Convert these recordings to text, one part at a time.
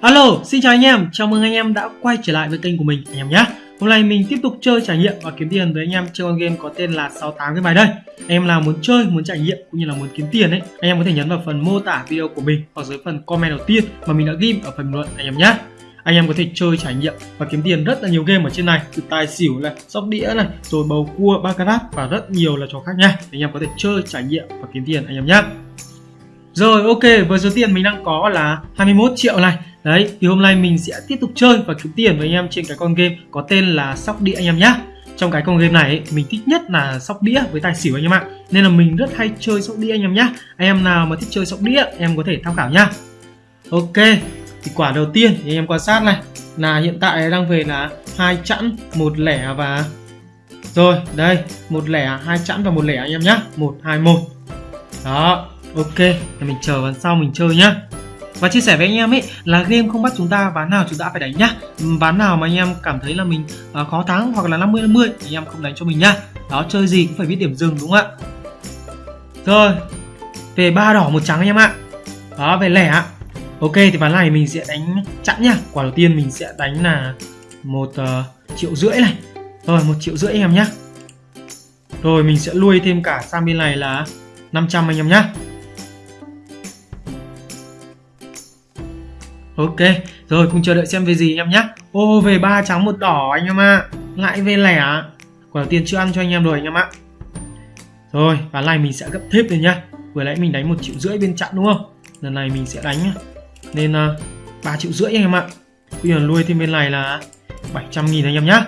Alo, xin chào anh em, chào mừng anh em đã quay trở lại với kênh của mình anh em nhé. Hôm nay mình tiếp tục chơi trải nghiệm và kiếm tiền với anh em chơi con game có tên là 68 cái bài đây. Anh em nào muốn chơi, muốn trải nghiệm cũng như là muốn kiếm tiền ấy Anh em có thể nhấn vào phần mô tả video của mình hoặc dưới phần comment đầu tiên mà mình đã ghi ở phần bình luận anh em nhé. Anh em có thể chơi trải nghiệm và kiếm tiền rất là nhiều game ở trên này. Từ tài xỉu này sóc đĩa này rồi bầu cua baccarat và rất nhiều là trò khác nha. Anh em có thể chơi trải nghiệm và kiếm tiền anh em nhé. Rồi ok với số tiền mình đang có là 21 triệu này. Đấy thì hôm nay mình sẽ tiếp tục chơi và kiếm tiền với anh em trên cái con game có tên là sóc đĩa anh em nhé trong cái con game này ấy, mình thích nhất là sóc đĩa với tài xỉu anh em ạ. Nên là mình rất hay chơi sóc đĩa anh em nhé anh em nào mà thích chơi sóc đĩa em có thể tham khảo nhá. Ok thì quả đầu tiên thì anh em quan sát này. Là hiện tại đang về là hai chẵn một lẻ và rồi đây một lẻ hai chẵn và một lẻ anh em nhá. Một hai một. Đó ok. Thì mình chờ ván sau mình chơi nhá và chia sẻ với anh em ấy là game không bắt chúng ta ván nào chúng ta phải đánh nhá. Ừ, ván nào mà anh em cảm thấy là mình uh, khó thắng hoặc là 50 50 thì anh em không đánh cho mình nhá. Đó chơi gì cũng phải biết điểm dừng đúng không ạ? Rồi về ba đỏ một trắng anh em ạ. Đó về lẻ ạ. Ok thì ván này mình sẽ đánh chặn nhá. Quả đầu tiên mình sẽ đánh là một uh, triệu rưỡi này. Rồi một triệu rưỡi anh em nhá. Rồi mình sẽ nuôi thêm cả sang bên này là 500 anh em nhá. Ok, rồi cùng chờ đợi xem về gì anh em nhé. Ô về ba trắng một đỏ anh em ạ. À. Lại về lẻ. Quả đầu tiên chưa ăn cho anh em rồi anh em ạ. Rồi, ván này mình sẽ gấp thêm rồi nhá. Vừa nãy mình đánh một triệu rưỡi bên chặn đúng không? Lần này mình sẽ đánh nên à, uh, 3 triệu rưỡi anh em ạ. Bây giờ nuôi thêm bên này là 700 nghìn anh em nhá.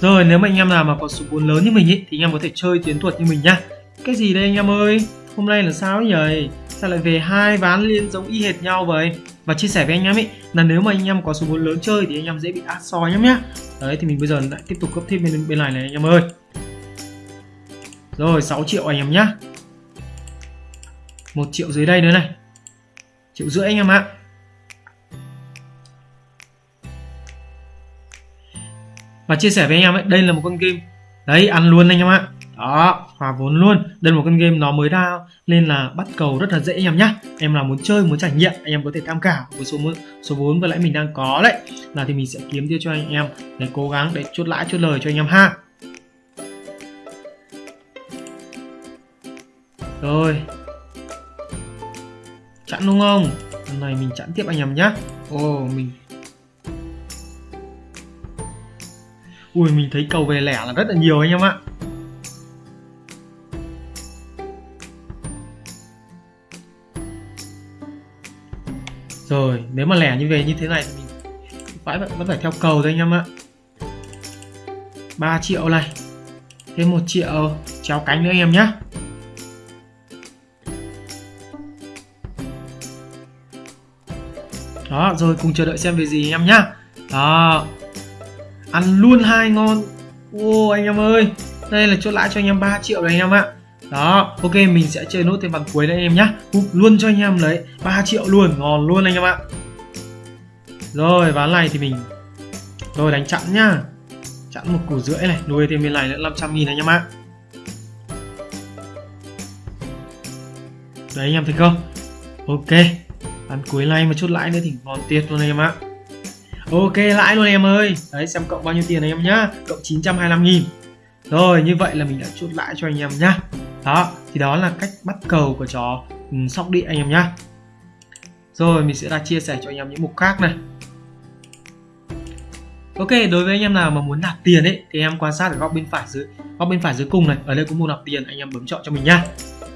Rồi nếu mà anh em nào mà có số vốn lớn như mình ý, thì anh em có thể chơi tiến thuật như mình nhá. Cái gì đây anh em ơi? Hôm nay là sao nhỉ? Sao lại về hai ván liên giống y hệt nhau vậy? Và chia sẻ với anh em ấy là nếu mà anh em có số vốn lớn chơi thì anh em dễ bị át soi nhé nhá. Đấy, thì mình bây giờ lại tiếp tục cấp thêm bên bên này này, anh em ơi. Rồi 6 triệu anh em nhá. Một triệu dưới đây nữa này. Triệu rưỡi anh em ạ. Và chia sẻ với anh em ấy, đây là một con game. Đấy, ăn luôn anh em ạ. Đó hòa vốn luôn. Đây là một con game nó mới ra nên là bắt cầu rất là dễ anh em nhá. Em là muốn chơi, muốn trải nghiệm, anh em có thể tham khảo với số số vốn vừa nãy mình đang có đấy. Là thì mình sẽ kiếm tiêu cho anh em để cố gắng để chốt lãi, chốt lời cho anh em ha. Rồi. Chặn đúng không? Lần này mình chặn tiếp anh em nhá. Ồ mình ui, mình thấy cầu về lẻ là rất là nhiều anh em ạ. Rồi, nếu mà lẻ như về như thế này thì mình phải vẫn phải theo cầu thôi anh em ạ. 3 triệu này, thêm một triệu chéo cánh nữa anh em nhé đó, rồi cùng chờ đợi xem về gì anh em nhá. Đó, ăn luôn hai ngon. Ô, anh em ơi, đây là chốt lãi cho anh em 3 triệu rồi anh em ạ đó, ok, mình sẽ chơi nốt thêm ván cuối đấy em nhá. Úp luôn cho anh em lấy. 3 triệu luôn, ngon luôn anh em ạ. Rồi, ván này thì mình rồi đánh chặn nhá. Chặn một củ rưỡi này, nuôi thêm bên này nữa 500 nghìn anh em ạ. Đấy, anh em thấy không? Ok, ván cuối này mà chốt lãi nữa thì ngon tuyệt luôn anh em ạ. Ok, lãi luôn em ơi. Đấy, xem cộng bao nhiêu tiền anh em nhá. Cộng 925 nghìn rồi như vậy là mình đã chốt lãi cho anh em nhá. Đó thì đó là cách bắt cầu của chó um, sóc đĩa anh em nhá. Rồi mình sẽ ra chia sẻ cho anh em những mục khác này. Ok, đối với anh em nào mà muốn nạp tiền ấy thì em quan sát ở góc bên phải dưới góc bên phải dưới cùng này, ở đây có mục nạp tiền anh em bấm chọn cho mình nhá.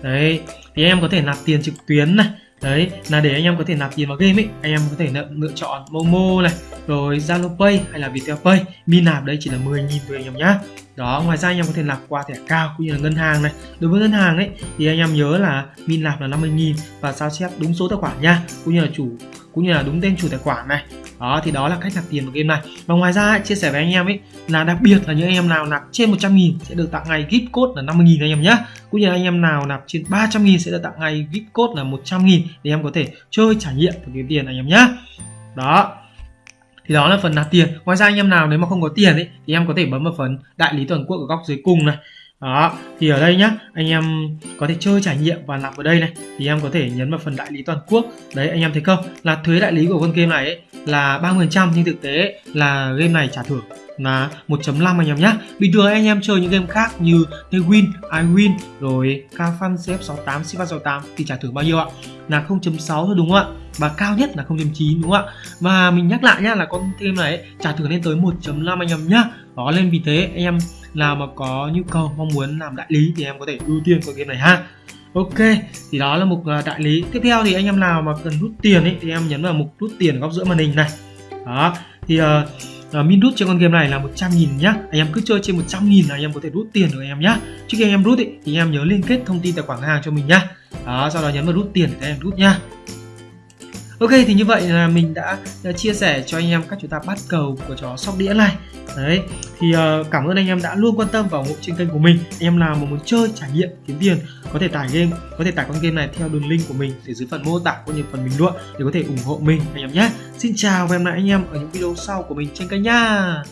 Đấy, thì em có thể nạp tiền trực tuyến này, đấy là để anh em có thể nạp tiền vào game ấy anh em có thể lựa, lựa chọn Momo này rồi Zalo Pay hay là Viettel Pay. Min nạp đây chỉ là 10.000 thôi anh em nhá. Đó ngoài ra anh em có thể nạp qua thẻ cao cũng như là ngân hàng này. Đối với ngân hàng ấy thì anh em nhớ là min nạp là 50.000 và sao chép đúng số tài khoản nha cũng như là chủ cũng như là đúng tên chủ tài khoản này. Đó, thì đó là cách nạp tiền vào game này. Và ngoài ra, chia sẻ với anh em ấy là đặc biệt là những anh em nào nạp trên 100 nghìn sẽ được tặng ngay gift code là 50 nghìn anh em nhé cũng như là anh em nào nạp trên 300 nghìn sẽ được tặng ngay gift code là 100 nghìn để em có thể chơi, trải nghiệm và kiếm tiền anh em nhé đó. Thì đó là phần nạp tiền. Ngoài ra, anh em nào nếu mà không có tiền ấy, thì em có thể bấm vào phần đại lý toàn quốc ở góc dưới cùng này đó thì ở đây nhá anh em có thể chơi trải nghiệm và nạp ở đây này thì em có thể nhấn vào phần đại lý toàn quốc đấy anh em thấy không là thuế đại lý của con game này ấy, là 30% nhưng thực tế ấy, là game này trả thưởng là 1.5 anh em nhé Bình thường anh em chơi những game khác như Win, iWin rồi Cafan CF68, CF68 thì trả thưởng bao nhiêu ạ? Là 0.6 thôi đúng không ạ? Và cao nhất là 0.9 đúng không ạ? Và mình nhắc lại nhá là con game này ấy, trả thưởng lên tới 1.5 anh em nhá đó lên vì thế anh em nào mà có nhu cầu mong muốn làm đại lý thì em có thể ưu tiên con game này ha Ok, thì đó là mục ờ, đại lý. Tiếp theo thì anh em nào mà cần rút tiền ấy thì em nhấn vào mục rút tiền góc giữa màn hình này. Đó, thì uh, uh, min rút trên con game này là 100 nghìn nhá. Anh em cứ chơi trên 100 nghìn là anh em có thể rút tiền được anh em nhá. Trước khi anh em rút ý, thì anh em nhớ liên kết thông tin tài khoản hàng cho mình nhá. Đó, sau đó nhấn vào rút tiền để anh em rút nhá. Ok thì như vậy là mình đã, đã chia sẻ cho anh em cách chúng ta bắt cầu của chó sóc đĩa này. Đấy thì uh, cảm ơn anh em đã luôn quan tâm và ủng hộ trên kênh của mình. Anh em nào mà muốn chơi trải nghiệm kiếm tiền có thể tải game có thể tải con game này theo đường link của mình để dưới phần mô tả cũng như phần bình luận để có thể ủng hộ mình anh em nhé. Xin chào và hẹn gặp lại anh em ở những video sau của mình trên kênh nha.